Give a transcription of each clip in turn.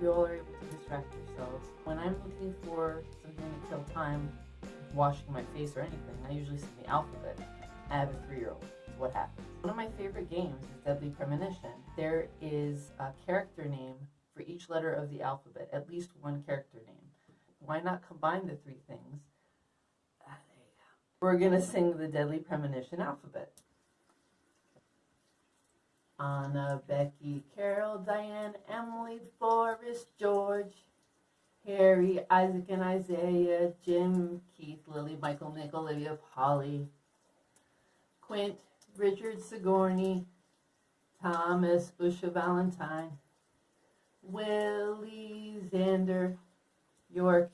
you all are able to distract yourselves. When I'm looking for something to kill time, washing my face or anything, I usually see the alphabet. I have a three-year-old. What happens? One of my favorite games is Deadly Premonition. There is a character name for each letter of the alphabet, at least one character name. Why not combine the three things? Ah, there you go. We're gonna sing the Deadly Premonition alphabet. Anna, Becky, Carol, Diane, Emily, Forrest, George, Harry, Isaac and Isaiah, Jim, Keith, Lily, Michael, Nick, Olivia, Polly, Quint, Richard, Sigourney, Thomas, Usha, Valentine, Willie, Xander, York,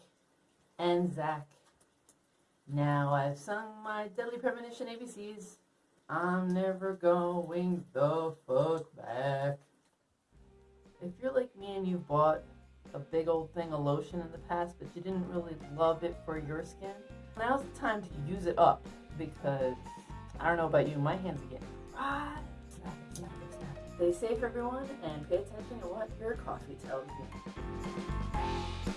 and Zach. Now I've sung my Deadly Premonition ABCs. I'm never going the you're like me and you bought a big old thing of lotion in the past, but you didn't really love it for your skin, now's the time to use it up because I don't know about you, my hands are getting dry. Stay safe, everyone, and pay attention to what your coffee tells you.